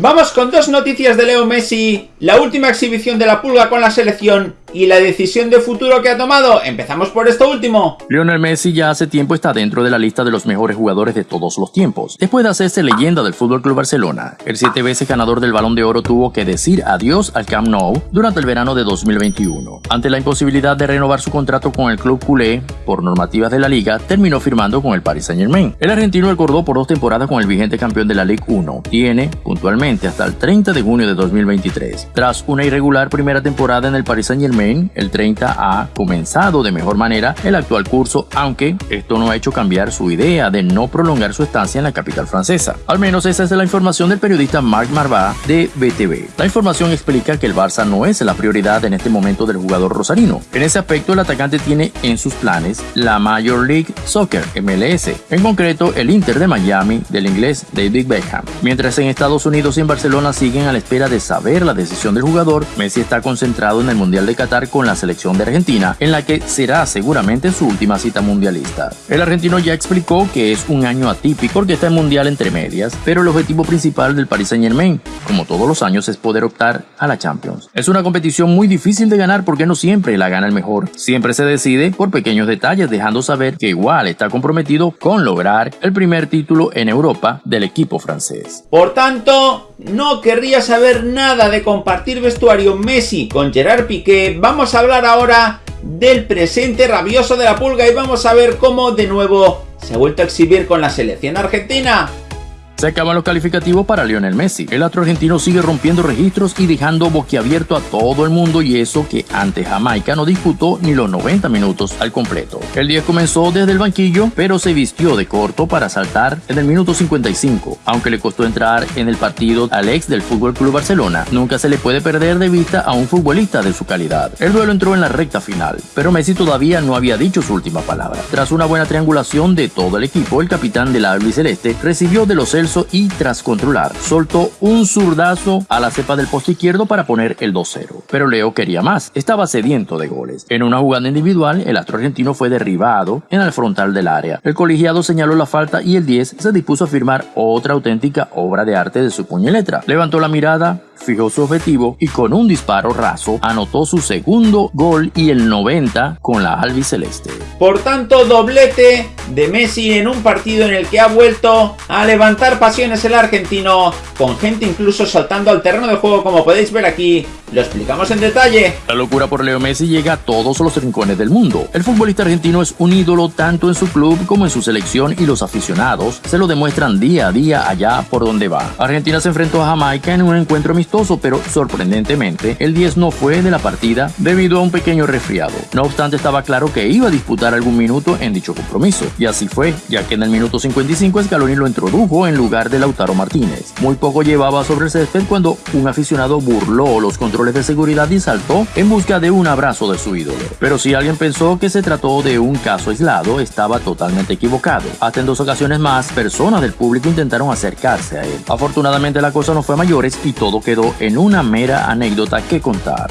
Vamos con dos noticias de Leo Messi, la última exhibición de la pulga con la selección y la decisión de futuro que ha tomado. Empezamos por esto último. Lionel Messi ya hace tiempo está dentro de la lista de los mejores jugadores de todos los tiempos. Después de hacerse leyenda del FC Barcelona, el siete veces ganador del Balón de Oro tuvo que decir adiós al Camp Nou durante el verano de 2021. Ante la imposibilidad de renovar su contrato con el club culé por normativas de la liga, terminó firmando con el Paris Saint-Germain. El argentino acordó por dos temporadas con el vigente campeón de la Ligue 1. Tiene, puntualmente, hasta el 30 de junio de 2023. Tras una irregular primera temporada en el Paris Saint El 30 ha comenzado de mejor manera el actual curso, aunque esto no ha hecho cambiar su idea de no prolongar su estancia en la capital francesa. Al menos esa es la información del periodista Marc Marvá de BTV. La información explica que el Barça no es la prioridad en este momento del jugador rosarino. En ese aspecto, el atacante tiene en sus planes la Major League Soccer, MLS, en concreto el Inter de Miami del inglés David Beckham. Mientras en Estados Unidos en Barcelona siguen a la espera de saber la decisión del jugador, Messi está concentrado en el Mundial de Qatar con la selección de Argentina, en la que será seguramente su última cita mundialista. El argentino ya explicó que es un año atípico porque está en Mundial entre medias, pero el objetivo principal del Paris Saint Germain, como todos los años, es poder optar a la Champions. Es una competición muy difícil de ganar porque no siempre la gana el mejor. Siempre se decide por pequeños detalles, dejando saber que igual está comprometido con lograr el primer título en Europa del equipo francés. Por tanto, no querría saber nada de compartir vestuario Messi con Gerard Piqué, vamos a hablar ahora del presente rabioso de la pulga y vamos a ver cómo de nuevo se ha vuelto a exhibir con la selección argentina. Se acaban los calificativos para Lionel Messi. El astro argentino sigue rompiendo registros y dejando boquiabierto a todo el mundo y eso que ante Jamaica no disputó ni los 90 minutos al completo. El día comenzó desde el banquillo, pero se vistió de corto para saltar en el minuto 55. Aunque le costó entrar en el partido al ex del Fútbol Club Barcelona, nunca se le puede perder de vista a un futbolista de su calidad. El duelo entró en la recta final, pero Messi todavía no había dicho su última palabra. Tras una buena triangulación de todo el equipo, el capitán de la albiceleste recibió de los Celso y tras controlar, soltó un zurdazo a la cepa del poste izquierdo para poner el 2-0. Pero Leo quería más, estaba sediento de goles. En una jugada individual, el astro argentino fue derribado en el frontal del área. El colegiado señaló la falta y el 10 se dispuso a firmar otra auténtica obra de arte de su puño y letra. Levantó la mirada, fijó su objetivo y con un disparo raso anotó su segundo gol y el 90 con la albiceleste. Por tanto, doblete de Messi en un partido en el que ha vuelto a levantar pasiones el argentino, con gente incluso saltando al terreno de juego como podéis ver aquí lo explicamos en detalle. La locura por Leo Messi llega a todos los rincones del mundo. El futbolista argentino es un ídolo tanto en su club como en su selección y los aficionados se lo demuestran día a día allá por donde va. Argentina se enfrentó a Jamaica en un encuentro amistoso, pero sorprendentemente el 10 no fue de la partida debido a un pequeño resfriado. No obstante estaba claro que iba a disputar algún minuto en dicho compromiso. Y así fue, ya que en el minuto 55 Scaloni lo introdujo en lugar de Lautaro Martínez. Muy poco llevaba sobre el césped cuando un aficionado burló los controles de seguridad y saltó en busca de un abrazo de su ídolo. Pero si alguien pensó que se trató de un caso aislado, estaba totalmente equivocado. Hasta en dos ocasiones más, personas del público intentaron acercarse a él. Afortunadamente la cosa no fue a mayores y todo en una mera anécdota que contar.